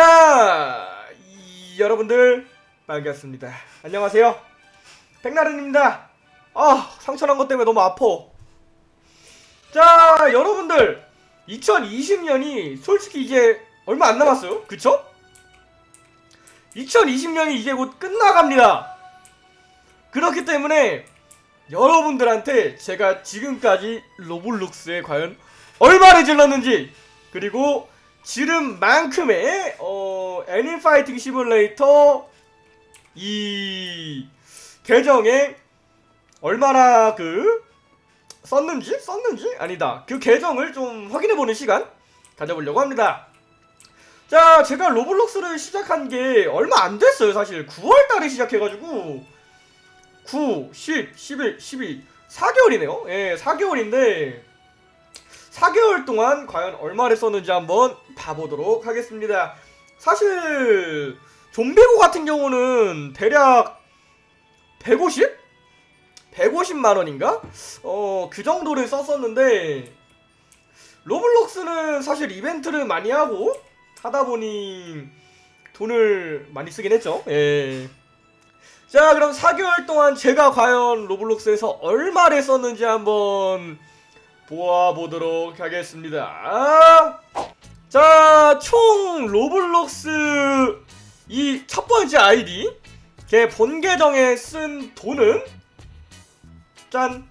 자, 이- 여러분들 반갑습니다. 안녕하세요. 백나른입니다. 아, 상처난 것 때문에 너무 아파. 자, 여러분들 2020년이 솔직히 이제 얼마 안 남았어요. 그쵸? 2020년이 이제 곧 끝나갑니다. 그렇기 때문에 여러분들한테 제가 지금까지 로블록스에 과연 얼마를 질렀는지 그리고 지름 만큼의 어 애니 파이팅 시뮬레이터 이 계정에 얼마나 그 썼는지 썼는지 아니다 그 계정을 좀 확인해보는 시간 가져보려고 합니다. 자 제가 로블록스를 시작한 게 얼마 안 됐어요 사실 9월달에 시작해가지고 9, 10, 11, 12 4개월이네요. 예 4개월인데 4개월 동안 과연 얼마를 썼는지 한번 봐보도록 하겠습니다. 사실 좀비고 같은 경우는 대략 150? 150만 원인가? 어, 그 정도를 썼었는데 로블록스는 사실 이벤트를 많이 하고 하다 보니 돈을 많이 쓰긴 했죠. 예. 자, 그럼 4개월 동안 제가 과연 로블록스에서 얼마를 썼는지 한번 보아보도록 하겠습니다. 자, 총 로블록스 이 첫 번째 아이디 제 본 계정에 쓴 돈은 짠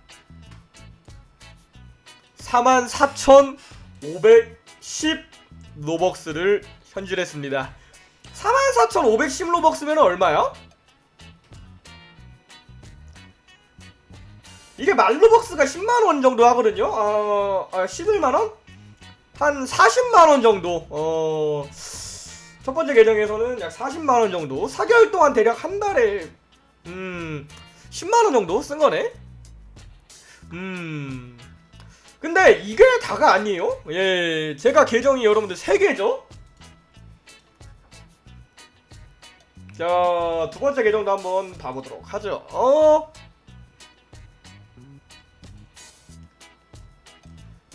44,510 로벅스를 현질했습니다. 44,510 로벅스면 얼마야? 이게 말로벅스가 10만원 정도 하거든요. 어, 아, 11만원? 한 40만원 정도. 어, 첫 번째 계정에서는 약 40만원 정도. 4개월 동안 대략 한 달에, 음, 10만원 정도 쓴 거네? 음. 근데 이게 다가 아니에요. 예, 제가 계정이 여러분들 3개죠? 자, 두 번째 계정도 한번 봐보도록 하죠. 어,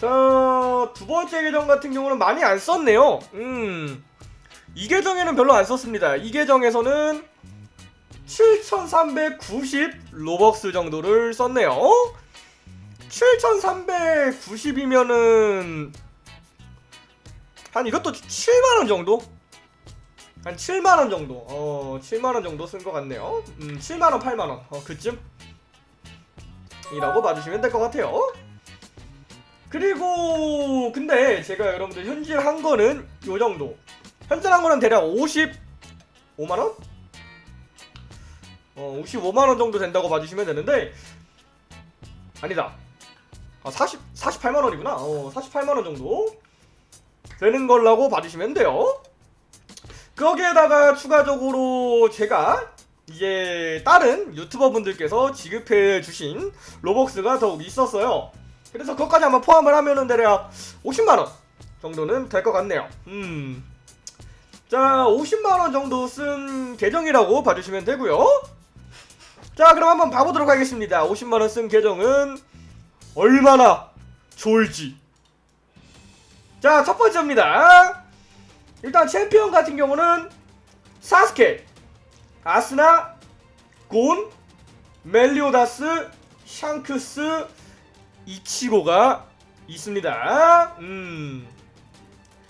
자, 두 번째 계정 같은 경우는 많이 안 썼네요. 음. 이 계정에는 별로 안 썼습니다. 이 계정에서는 7,390 로벅스 정도를 썼네요. 7,390이면은 한 이것도 7만원 정도? 한 7만원 정도. 어, 7만원 정도 쓴 것 같네요. 음, 7만원, 8만원. 어, 그쯤? 이라고 봐주시면 될 것 같아요. 그리고 근데 제가 여러분들 현질 한 거는 요 정도. 현질 한 거는 대략 55만 원? 어, 55만 원 정도 된다고 봐주시면 되는데 아니다. 아, 40 48만 원이구나. 어, 48만 원 정도 되는 걸라고 봐주시면 돼요. 거기에다가 추가적으로 제가 이제 다른 유튜버 분들께서 지급해 주신 로벅스가 더욱 있었어요. 그래서 그것까지 한번 포함을 하면은 대략 50만원 정도는 될 것 같네요. 음. 자, 50만원 정도 쓴 계정이라고 봐주시면 되고요 자, 그럼 한번 봐보도록 하겠습니다. 50만원 쓴 계정은 얼마나 좋을지. 자, 첫 번째입니다. 일단 챔피언 같은 경우는 사스케, 아스나, 곤, 멜리오다스, 샹크스, 이치고가 있습니다. 음.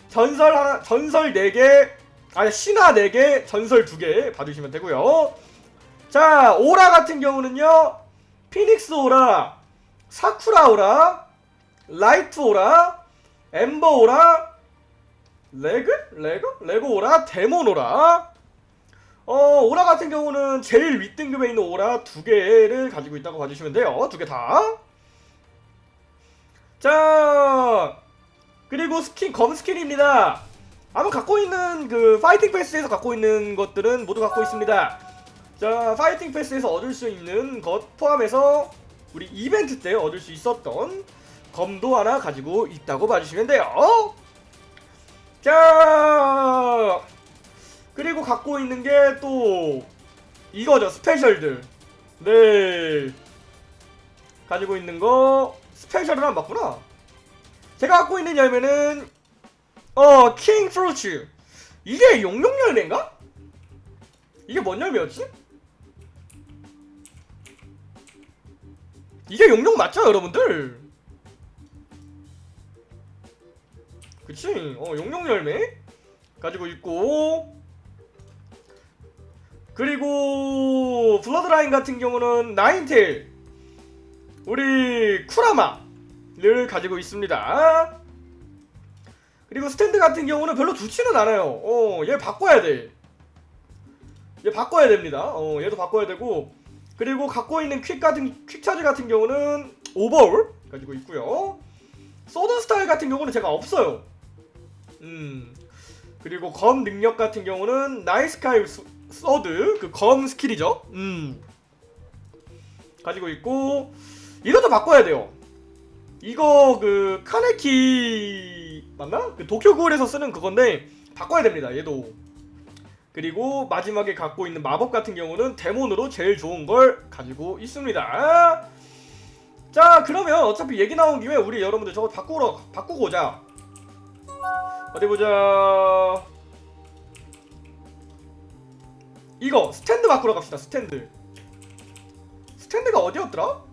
전설 하나, 전설 4개, 아니, 신화 4개, 전설 2개 받으시면 되고요 자, 오라 같은 경우는요, phoenix aura, sakura aura, light aura, ember aura, 레그? 레그? 레고 aura, demon aura. 어, 오라 같은 경우는 제일 윗등급에 있는 오라 두 개를 가지고 있다고 봐주시면 돼요. 두 개 다. 자 그리고 스킨 검 스킨입니다. 아마 갖고 있는 그 fighting pass에서 갖고 있는 것들은 모두 갖고 있습니다. 자 fighting pass에서 얻을 수 있는 것 포함해서 우리 이벤트 때 얻을 수 있었던 검도 하나 가지고 있다고 봐주시면 돼요. 자 그리고 갖고 있는 게 또 이거죠. special들. 네. 가지고 있는 거 스페셜은 안 맞구나. 제가 갖고 있는 열매는 어, 킹 프루츠. 이게 용룡 열매인가? 이게 뭔 열매였지? 이게 용룡 맞죠 여러분들? 그치 어 용룡 열매 가지고 있고 그리고 bloodline 같은 경우는 nine tail 우리 쿠라마를 가지고 있습니다. 그리고 스탠드 같은 경우는 별로 좋지는 않아요. 어 얘 바꿔야 돼얘 바꿔야 됩니다. 어 얘도 바꿔야 되고. 그리고 갖고 있는 퀵 같은 퀵 차지 같은 경우는 Overhaul 가지고 있고요. sword style 같은 경우는 제가 없어요. 음 그리고 검 능력 같은 경우는 night sky 스- sword 그 검 skill이죠. 음 가지고 있고 이것도 바꿔야 돼요. 이거 그 카네키 맞나? 그 도쿄 구울에서 쓰는 그건데 바꿔야 됩니다. 얘도 그리고 마지막에 갖고 있는 마법 같은 경우는 demon으로 제일 좋은 걸 가지고 있습니다. 자 그러면 어차피 얘기 나온 김에 우리 여러분들 저거 바꾸러 바꾸고 오자. 어디 보자. 이거 스탠드 바꾸러 갑시다. 스탠드. 스탠드가 어디였더라?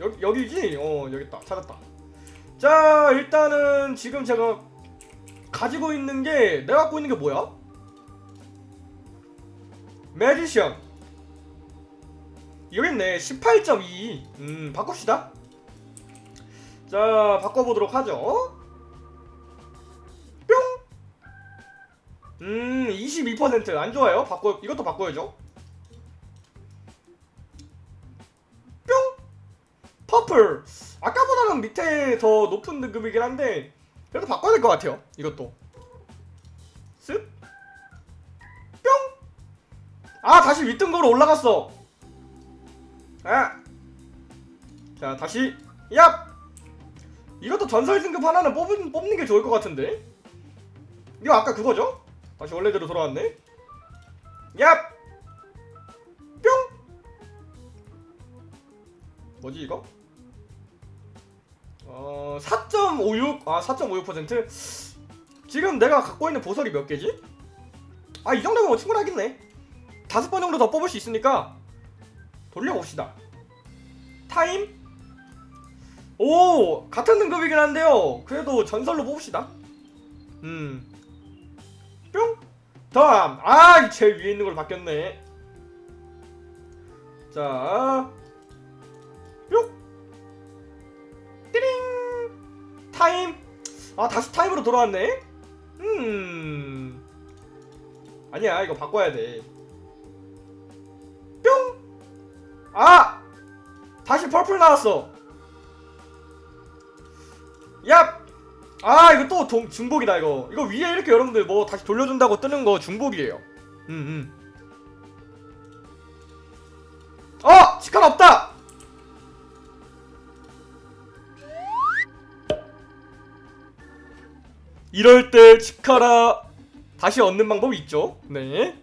여기 여기지? 어 여기 있다. 찾았다. 자 일단은 지금 제가 가지고 있는 게 내가 갖고 있는 게 뭐야? 매지션. 여기 있네. 18.2. 음 바꿉시다. 자 바꿔보도록 하죠. 음, 22%안 좋아요. 바꿔 이것도 바꿔야죠. 퍼플. 아까보다는 밑에 더 높은 등급이긴 한데 그래도 바꿔야 될 것 같아요. 이것도. 쓱. 뿅. 아, 다시 윗등급으로 올라갔어. 아. 자, 다시 얍. 이것도 전설 등급 하나는 뽑은, 뽑는 게 좋을 것 같은데. 이거 아까 그거죠? 다시 원래대로 돌아왔네. 얍! 뿅! 뭐지 이거? 어, 4.56? 아, 4.56%? 지금 내가 갖고 있는 보설이 몇 개지? 아, 이 정도면 충분하겠네. 다섯 번 정도 더 뽑을 수 있으니까 돌려봅시다. 타임? 오! 같은 등급이긴 한데요. 그래도 전설로 뽑읍시다. 음. 뿅! 다음! 아! 이 제일 위에 있는 걸로 바뀌었네. 자. 타임! 아, 다시 타임으로 돌아왔네? 음. 아니야, 이거 바꿔야 돼. 뿅! 아! 다시 purple 나왔어. 얍! 아 이거 또 동, 중복이다 이거 이거 위에 이렇게 여러분들 뭐 다시 돌려준다고 뜨는 거 중복이에요 음음 어! 치칸 없다! 이럴 때 치카라 다시 얻는 방법이 있죠? 네